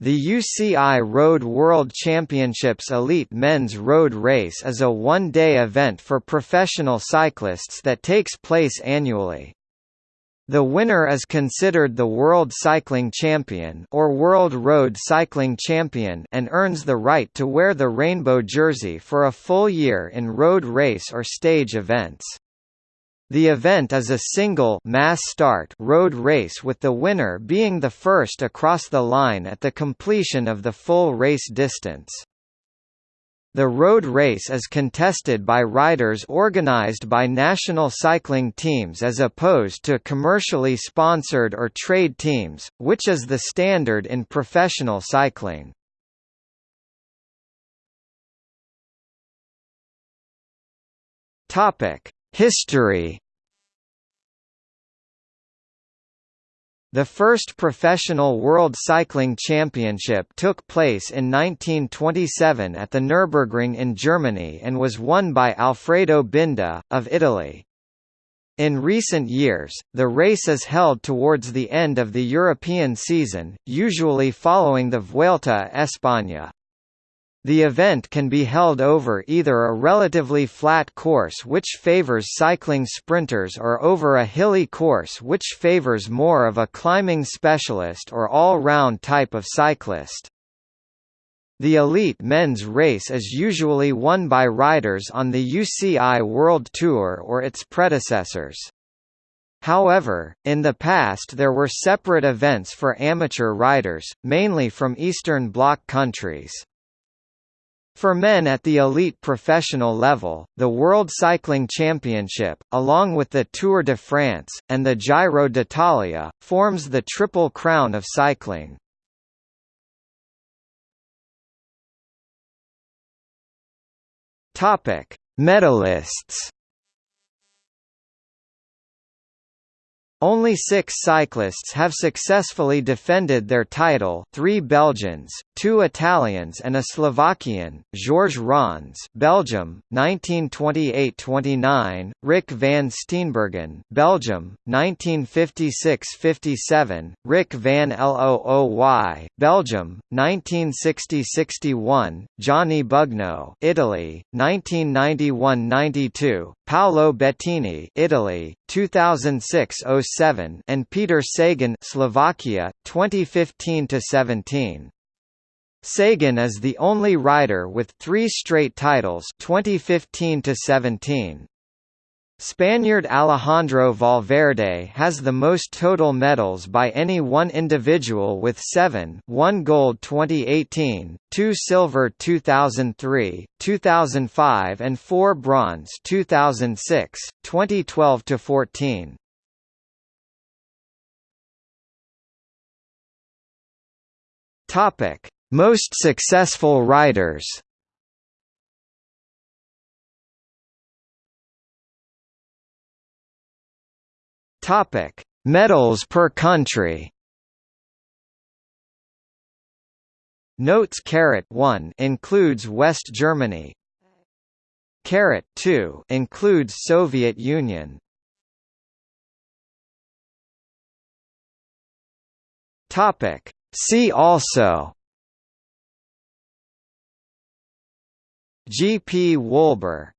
The UCI Road World Championships Elite Men's Road Race is a one-day event for professional cyclists that takes place annually. The winner is considered the World Cycling Champion or World Road Cycling Champion and earns the right to wear the rainbow jersey for a full year in road race or stage events. The event is a single mass start road race with the winner being the first across the line at the completion of the full race distance. The road race is contested by riders organized by national cycling teams as opposed to commercially sponsored or trade teams, which is the standard in professional cycling. Topic: History The first professional World Cycling Championship took place in 1927 at the Nürburgring in Germany and was won by Alfredo Binda, of Italy. In recent years, the race is held towards the end of the European season, usually following the Vuelta a España. The event can be held over either a relatively flat course which favors cycling sprinters or over a hilly course which favors more of a climbing specialist or all-round type of cyclist. The elite men's race is usually won by riders on the UCI World Tour or its predecessors. However, in the past there were separate events for amateur riders, mainly from Eastern Bloc countries. For men at the elite professional level, the World Cycling Championship, along with the Tour de France, and the Giro d'Italia, forms the Triple Crown of cycling. Medalists Only six cyclists have successfully defended their title three Belgians, two Italians and a Slovakian, Georges Ronsse Belgium, 1928–29, Rik van Steenbergen Belgium, 1956–57, Rik van Looy Belgium, 1960–61, Gianni Bugno Italy, 1991–92, Paolo Bettini Italy, 2006–07 and Peter Sagan Slovakia, 2015–17. Sagan is the only rider with three straight titles 2015 17. Spaniard Alejandro Valverde has the most total medals by any one individual with seven one gold 2018, two silver 2003, 2005 and four bronze 2006, 2012–14. Topic most successful riders Topic: Medals per country. Notes caret 1 includes West Germany. Caret 2 includes Soviet Union. Topic: See also G. P. Wolber